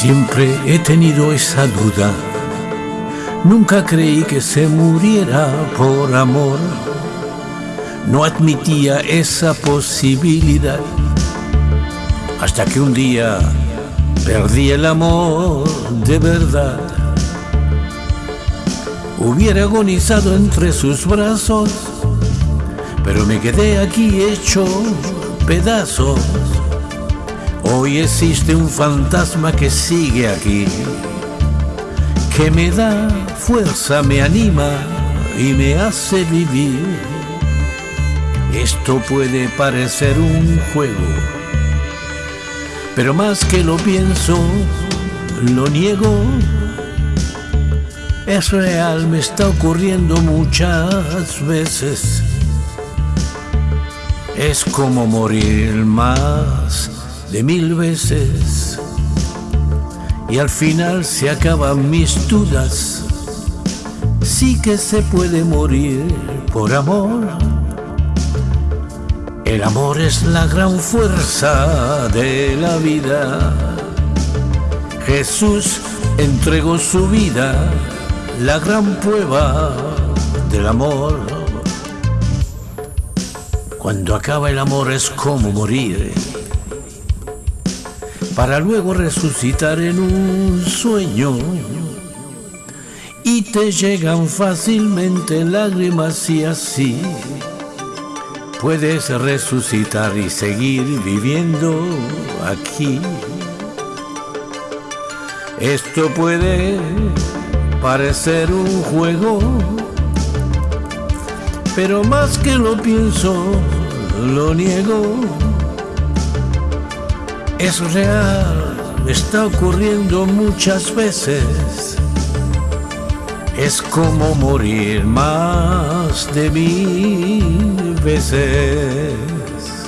Siempre he tenido esa duda. Nunca creí que se muriera por amor. No admitía esa posibilidad. Hasta que un día perdí el amor de verdad. Hubiera agonizado entre sus brazos, pero me quedé aquí hecho pedazos. Hoy existe un fantasma que sigue aquí, que me da fuerza, me anima y me hace vivir. Esto puede parecer un juego, pero más que lo pienso, lo niego. Es real, me está ocurriendo muchas veces. Es como morir más de mil veces y al final se acaban mis dudas. Sí que se puede morir por amor. El amor es la gran fuerza de la vida. Jesús entregó su vida, la gran prueba del amor. Cuando acaba el amor es como morir para luego resucitar en un sueño. Y te llegan fácilmente lágrimas y así puedes resucitar y seguir viviendo aquí. Esto puede parecer un juego, pero más que lo pienso, lo niego es real, está ocurriendo muchas veces. Es como morir más de mil veces.